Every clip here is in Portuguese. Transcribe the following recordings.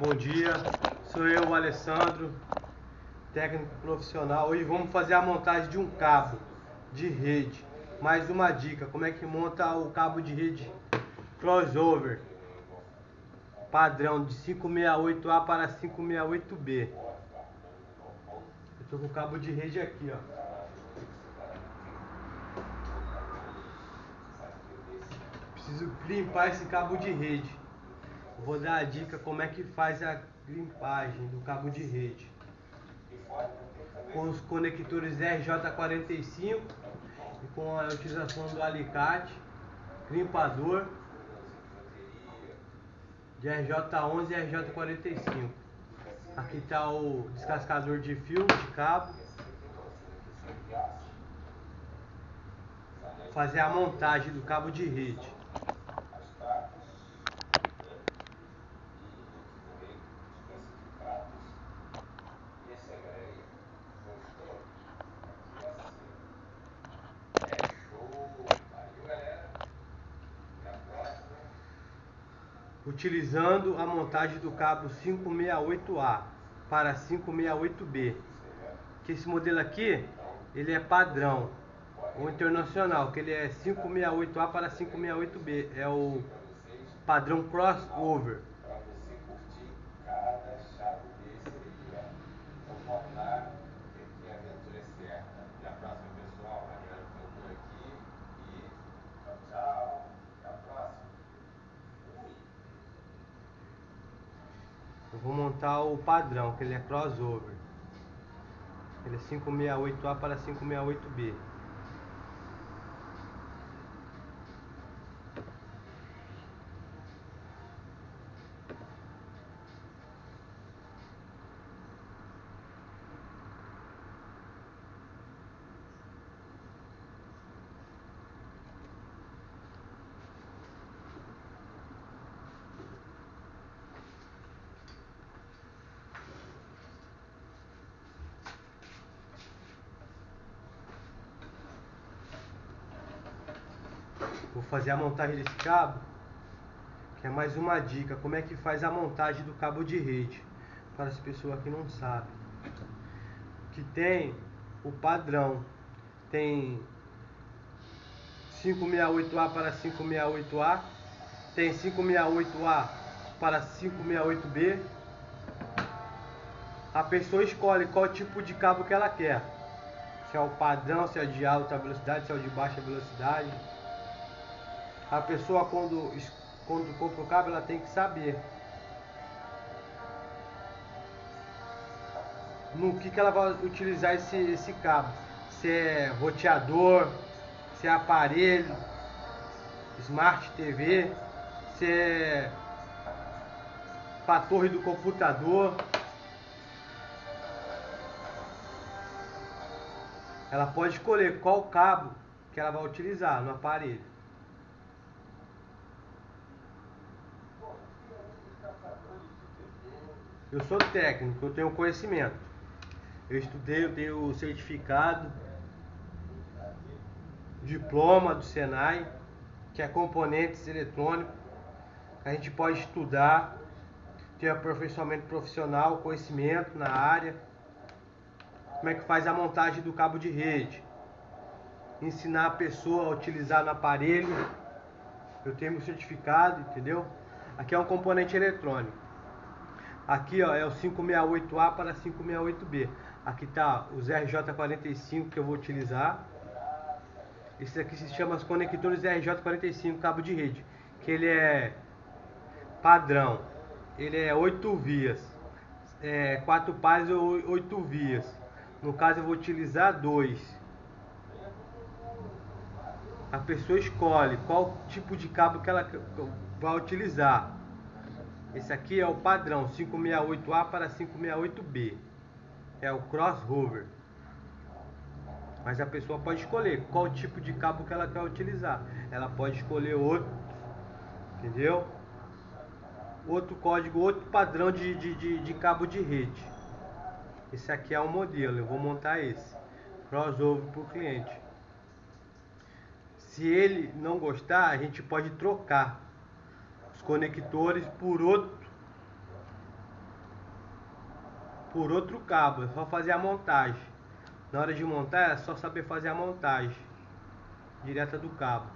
Bom dia, sou eu, o Alessandro, técnico profissional. Hoje vamos fazer a montagem de um cabo de rede. Mais uma dica, como é que monta o cabo de rede crossover padrão de 568A para 568B. Eu tô com o cabo de rede aqui, ó. Preciso limpar esse cabo de rede. Vou dar a dica como é que faz a limpagem do cabo de rede. Com os conectores RJ45 e com a utilização do alicate, limpador de RJ11 e RJ45. Aqui está o descascador de fio de cabo. Fazer a montagem do cabo de rede. Utilizando a montagem do cabo 568A para 568B. Que esse modelo aqui, ele é padrão, o internacional, que ele é 568A para 568B, é o padrão crossover. Eu vou montar o padrão, que ele é crossover. Ele é 568A para 568B. Vou fazer a montagem desse cabo, que é mais uma dica, como é que faz a montagem do cabo de rede, para as pessoas que não sabem. Que tem o padrão, tem 568A para 568A, tem 568A para 568B. A pessoa escolhe qual tipo de cabo que ela quer. Se é o padrão, se é de alta velocidade, se é o de baixa velocidade. A pessoa quando, quando compra o cabo, ela tem que saber no que, que ela vai utilizar esse, esse cabo. Se é roteador, se é aparelho, Smart TV, se é para torre do computador. Ela pode escolher qual cabo que ela vai utilizar no aparelho. Eu sou técnico, eu tenho conhecimento. Eu estudei, eu tenho certificado, diploma do Senai, que é componentes eletrônicos. A gente pode estudar, ter aperfeiçoamento profissional, conhecimento na área. Como é que faz a montagem do cabo de rede. Ensinar a pessoa a utilizar no aparelho. Eu tenho meu certificado, entendeu? Aqui é um componente eletrônico. Aqui ó, é o 568A para 568B. Aqui está os RJ45 que eu vou utilizar. Esse aqui se chama os conectores RJ45 cabo de rede. Que ele é padrão. Ele é 8 vias. É, 4 pares ou 8 vias. No caso eu vou utilizar dois. A pessoa escolhe qual tipo de cabo que ela vai utilizar. Esse aqui é o padrão 568A para 568B. É o crossover. Mas a pessoa pode escolher qual tipo de cabo que ela quer utilizar. Ela pode escolher outro, entendeu? Outro código, outro padrão de, de, de, de cabo de rede. Esse aqui é o modelo, eu vou montar esse. Crossover para o cliente. Se ele não gostar, a gente pode trocar os conectores por outro por outro cabo, é só fazer a montagem. Na hora de montar é só saber fazer a montagem direta do cabo.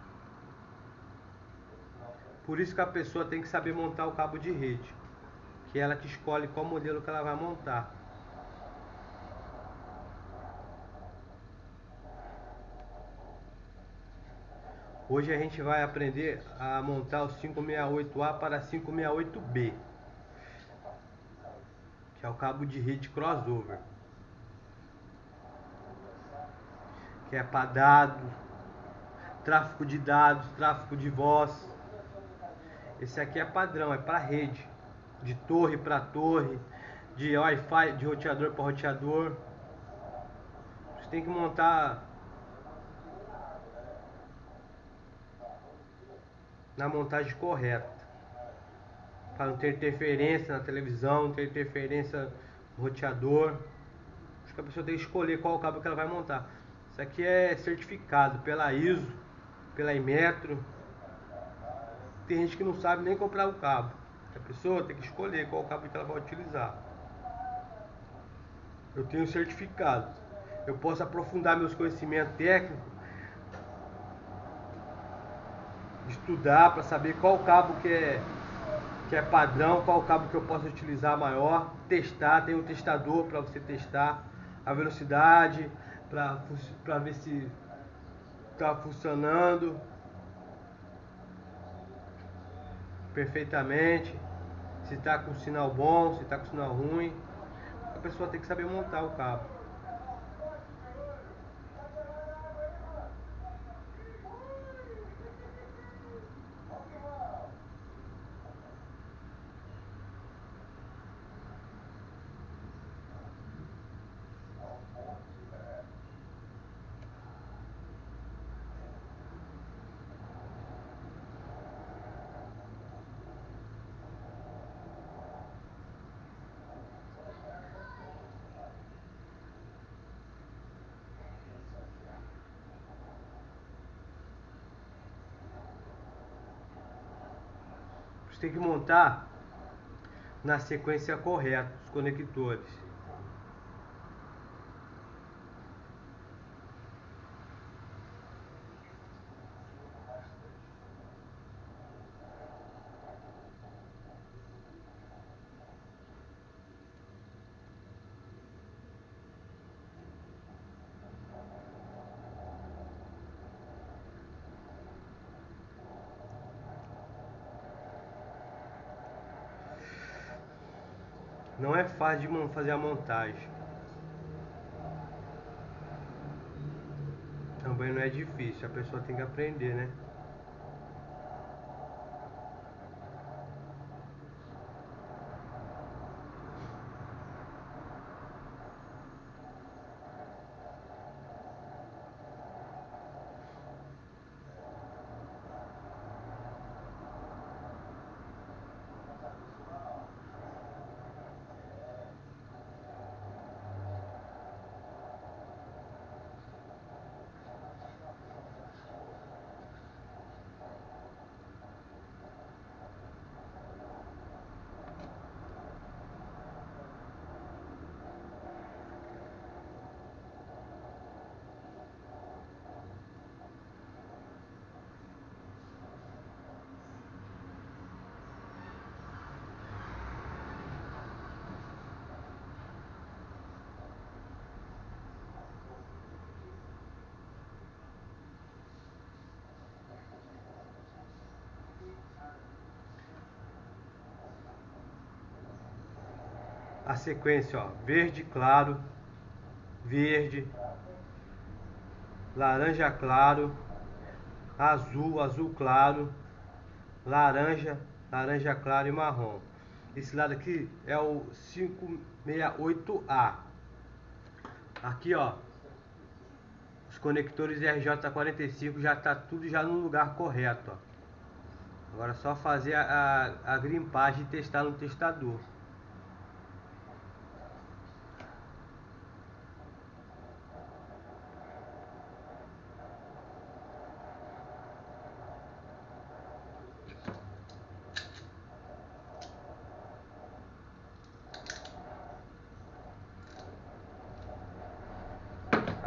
Por isso que a pessoa tem que saber montar o cabo de rede, que é ela que escolhe qual modelo que ela vai montar. Hoje a gente vai aprender a montar o 568A para 568B, que é o cabo de rede crossover, que é para dados, tráfego de dados, tráfego de voz. Esse aqui é padrão, é para rede, de torre para torre, de Wi-Fi, de roteador para roteador. Você tem que montar na montagem correta. Para não ter interferência na televisão, não ter interferência no roteador. Acho que a pessoa tem que escolher qual cabo que ela vai montar. Isso aqui é certificado pela ISO, pela Imetro. Tem gente que não sabe nem comprar o cabo. A pessoa tem que escolher qual cabo que ela vai utilizar. Eu tenho certificado. Eu posso aprofundar meus conhecimentos técnicos estudar para saber qual cabo que é, que é padrão, qual cabo que eu posso utilizar maior, testar, tem um testador para você testar a velocidade, para ver se está funcionando perfeitamente, se está com sinal bom, se está com sinal ruim. A pessoa tem que saber montar o cabo. Tem que montar na sequência correta os conectores. Não é fácil de fazer a montagem. Também não é difícil, a pessoa tem que aprender, né? A sequência, ó, verde claro, verde, laranja claro, azul, azul claro, laranja, laranja claro e marrom. Esse lado aqui é o 568A. Aqui, ó, os conectores RJ45 já tá tudo já no lugar correto, ó. Agora é só fazer a, a, a grimpagem e testar no testador.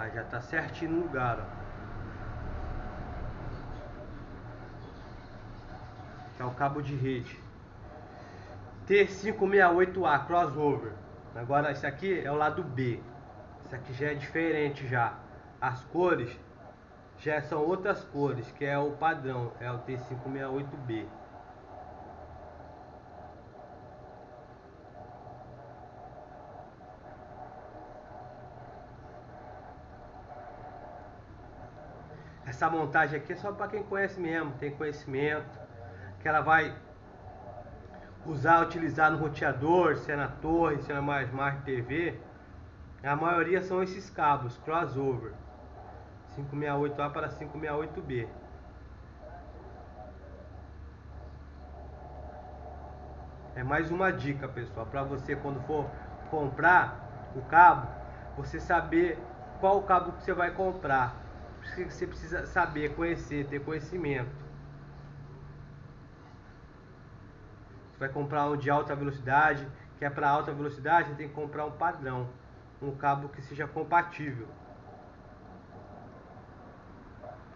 Aí já tá certinho no lugar, ó. Que é o cabo de rede. T568A crossover. Agora esse aqui é o lado B. Esse aqui já é diferente já. As cores já são outras cores, que é o padrão, é o T568B. Essa montagem aqui é só para quem conhece mesmo, tem conhecimento, que ela vai usar, utilizar no roteador, se é na torre, se é na Smart TV. A maioria são esses cabos, crossover. 568A para 568B. É mais uma dica, pessoal, para você quando for comprar o cabo, você saber qual cabo que você vai comprar. Você precisa saber, conhecer, ter conhecimento. Você vai comprar um de alta velocidade, que é para alta velocidade, você tem que comprar um padrão, um cabo que seja compatível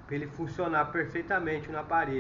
para ele funcionar perfeitamente no aparelho.